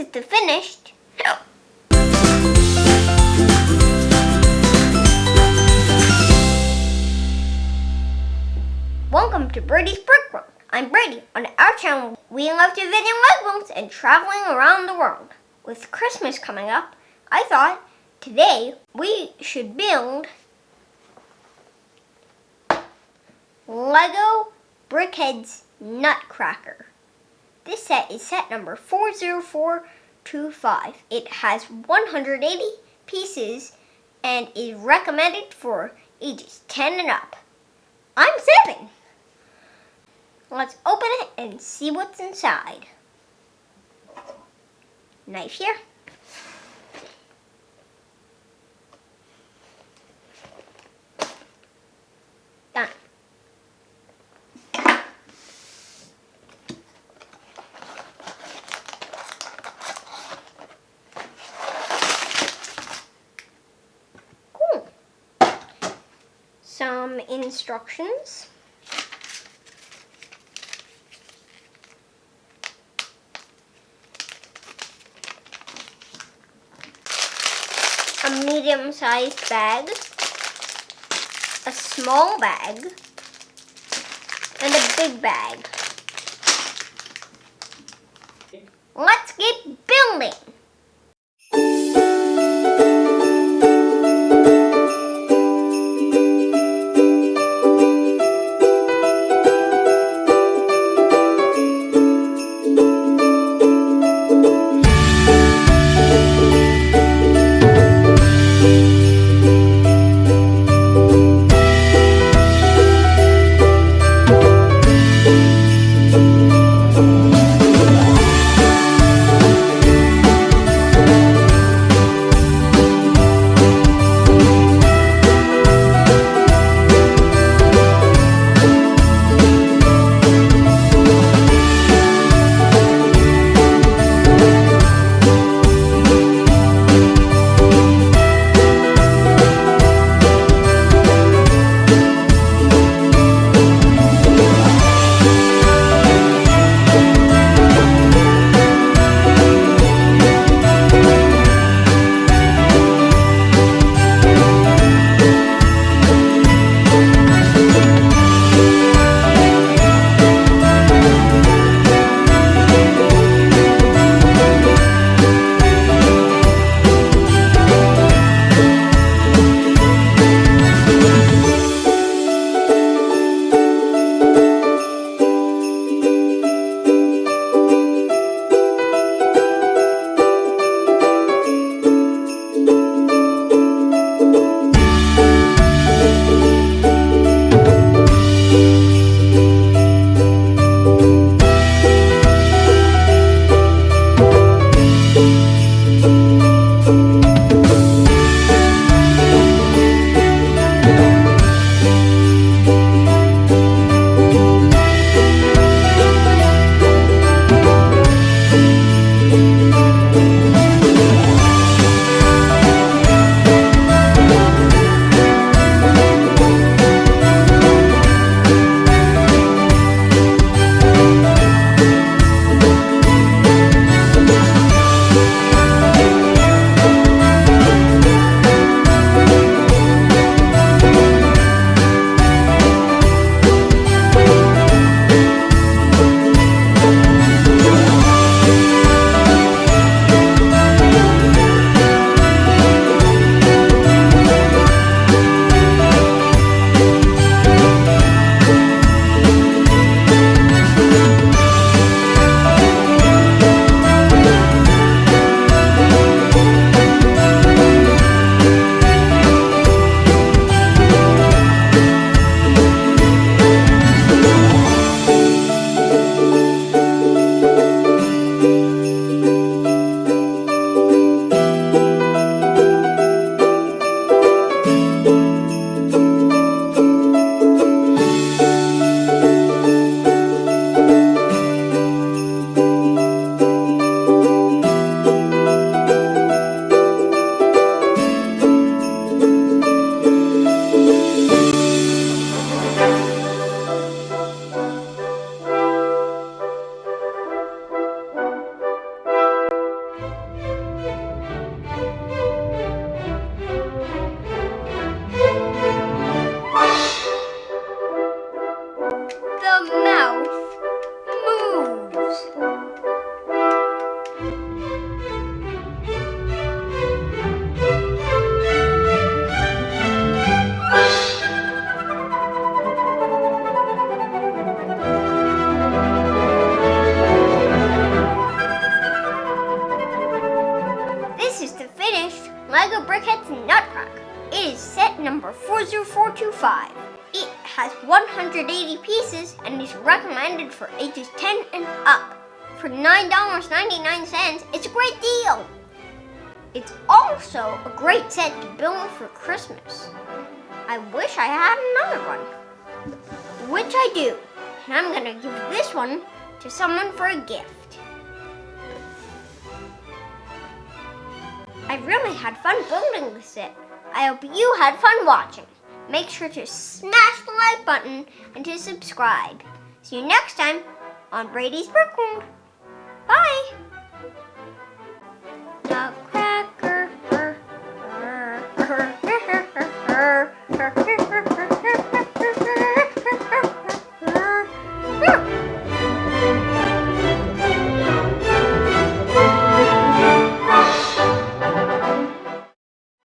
is the finished. Welcome to Brady's Brick World. I'm Brady. On our channel, we love to video Legos and traveling around the world. With Christmas coming up, I thought today we should build Lego BrickHeadz Nutcracker. This set is set number 40425. It has 180 pieces and is recommended for ages 10 and up. I'm 7. Let's open it and see what's inside. Knife here. Some instructions. a medium-sized bag, a small bag, and a big bag. Let's get building! Nutcracker. It is set number 40425. It has 180 pieces and is recommended for ages 10 and up. For $9.99, it's a great deal. It's also a great set to build for Christmas. I wish I had another one, which I do. And I'm gonna give this one to someone for a gift. I really had fun building this set. I hope you had fun watching. Make sure to smash the like button and to subscribe. See you next time on Brady's Brickworld. Bye!